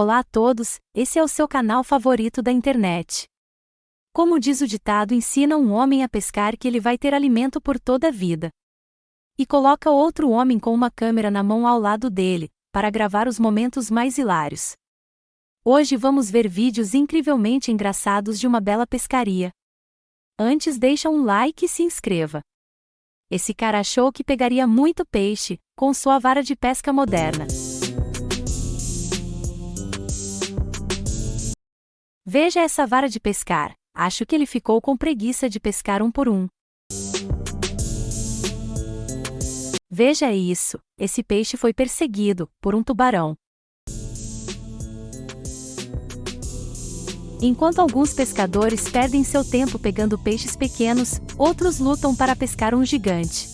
Olá a todos, esse é o seu canal favorito da internet. Como diz o ditado, ensina um homem a pescar que ele vai ter alimento por toda a vida. E coloca outro homem com uma câmera na mão ao lado dele, para gravar os momentos mais hilários. Hoje vamos ver vídeos incrivelmente engraçados de uma bela pescaria. Antes deixa um like e se inscreva. Esse cara achou que pegaria muito peixe, com sua vara de pesca moderna. Veja essa vara de pescar. Acho que ele ficou com preguiça de pescar um por um. Veja isso, esse peixe foi perseguido por um tubarão. Enquanto alguns pescadores perdem seu tempo pegando peixes pequenos, outros lutam para pescar um gigante.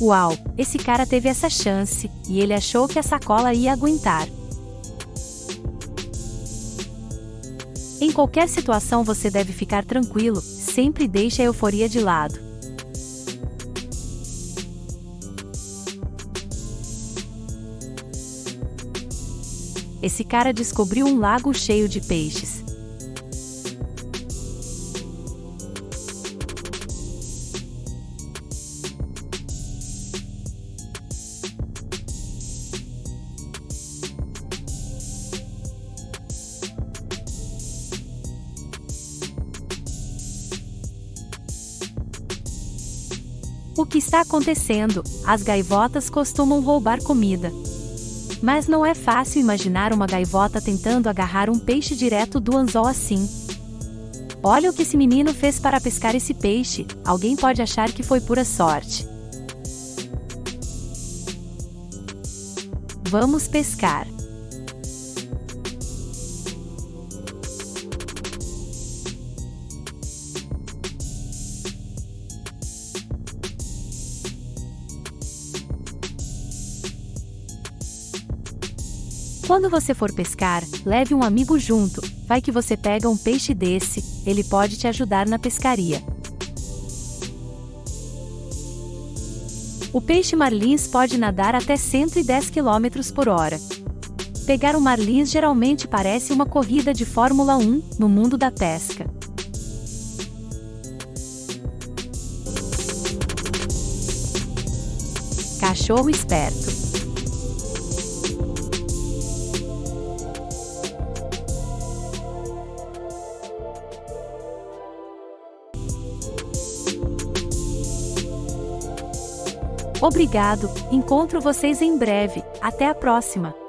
Uau, esse cara teve essa chance, e ele achou que a sacola ia aguentar. Em qualquer situação você deve ficar tranquilo, sempre deixe a euforia de lado. Esse cara descobriu um lago cheio de peixes. O que está acontecendo? As gaivotas costumam roubar comida. Mas não é fácil imaginar uma gaivota tentando agarrar um peixe direto do anzol assim. Olha o que esse menino fez para pescar esse peixe, alguém pode achar que foi pura sorte. Vamos pescar. Quando você for pescar, leve um amigo junto, vai que você pega um peixe desse, ele pode te ajudar na pescaria. O peixe marlins pode nadar até 110 km por hora. Pegar um marlins geralmente parece uma corrida de Fórmula 1 no mundo da pesca. Cachorro esperto. Obrigado, encontro vocês em breve, até a próxima!